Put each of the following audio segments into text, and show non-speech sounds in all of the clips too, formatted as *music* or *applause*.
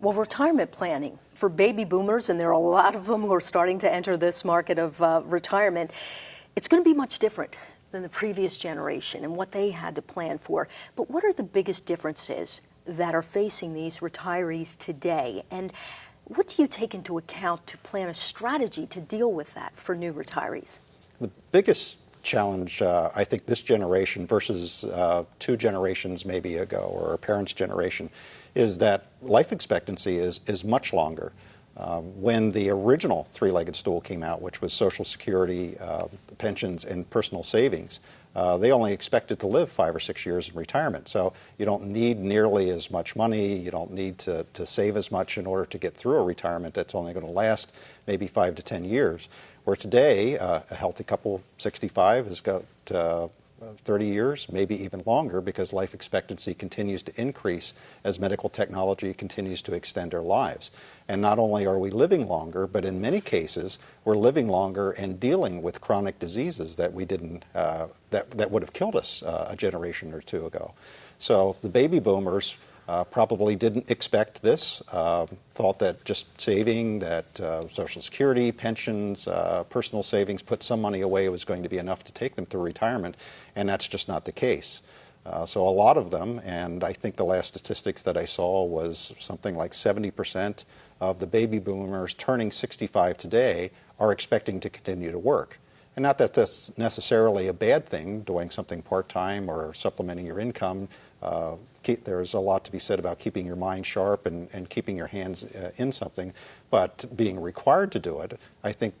Well, retirement planning for baby boomers, and there are a lot of them who are starting to enter this market of uh, retirement, it's going to be much different than the previous generation and what they had to plan for. But what are the biggest differences that are facing these retirees today? And what do you take into account to plan a strategy to deal with that for new retirees? The biggest challenge, uh, I think, this generation versus uh, two generations maybe ago or parents' generation is that life expectancy is, is much longer. Uh, when the original three-legged stool came out, which was Social Security, uh, pensions, and personal savings, uh, they only expected to live five or six years in retirement. So you don't need nearly as much money. You don't need to, to save as much in order to get through a retirement that's only going to last maybe five to ten years. Where today, uh, a healthy couple, 65, has got uh, 30 years, maybe even longer, because life expectancy continues to increase as medical technology continues to extend our lives. And not only are we living longer, but in many cases, we're living longer and dealing with chronic diseases that we didn't, uh, that, that would have killed us uh, a generation or two ago. So the baby boomers uh, probably didn't expect this, uh, thought that just saving, that uh, Social Security, pensions, uh, personal savings, put some money away was going to be enough to take them to retirement, and that's just not the case. Uh, so a lot of them, and I think the last statistics that I saw was something like 70% of the baby boomers turning 65 today are expecting to continue to work. And not that that's necessarily a bad thing, doing something part-time or supplementing your income. Keep, there's a lot to be said about keeping your mind sharp and, and keeping your hands uh, in something, but being required to do it, I think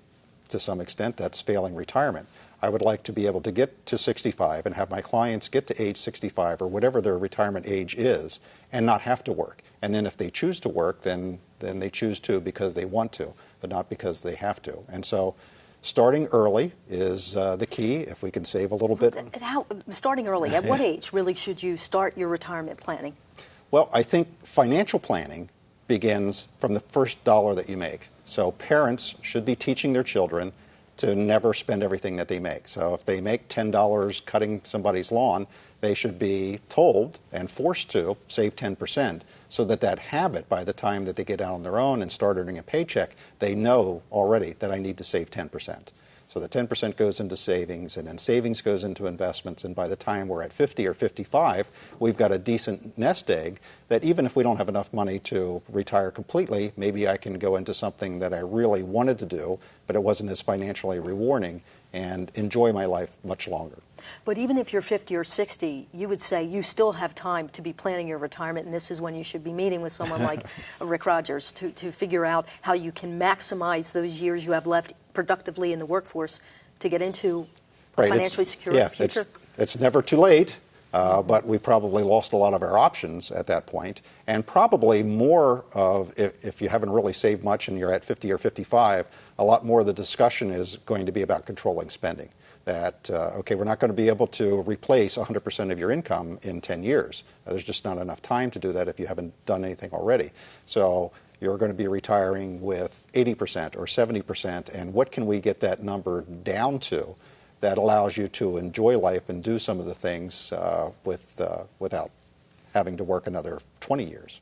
to some extent that's failing retirement. I would like to be able to get to 65 and have my clients get to age 65 or whatever their retirement age is and not have to work. And then if they choose to work, then, then they choose to because they want to, but not because they have to. And so starting early is uh, the key if we can save a little bit. How, starting early, at what *laughs* age really should you start your retirement planning? Well, I think financial planning begins from the first dollar that you make. So parents should be teaching their children to never spend everything that they make. So if they make $10 cutting somebody's lawn, they should be told and forced to save 10% so that that habit, by the time that they get out on their own and start earning a paycheck, they know already that I need to save 10%. So the 10% goes into savings, and then savings goes into investments, and by the time we're at 50 or 55, we've got a decent nest egg that even if we don't have enough money to retire completely, maybe I can go into something that I really wanted to do, but it wasn't as financially rewarding, and enjoy my life much longer. But even if you're 50 or 60, you would say you still have time to be planning your retirement, and this is when you should be meeting with someone *laughs* like Rick Rogers to, to figure out how you can maximize those years you have left productively in the workforce to get into a right. financially it's, secure yeah, future? It's, it's never too late. Uh, but we probably lost a lot of our options at that point, and probably more of if, if, you haven't really saved much and you're at 50 or 55, a lot more of the discussion is going to be about controlling spending. That uh, okay, we're not going to be able to replace 100% of your income in 10 years. There's just not enough time to do that if you haven't done anything already. So you're going to be retiring with 80% or 70%, and what can we get that number down to that allows you to enjoy life and do some of the things uh, with, uh, without having to work another 20 years?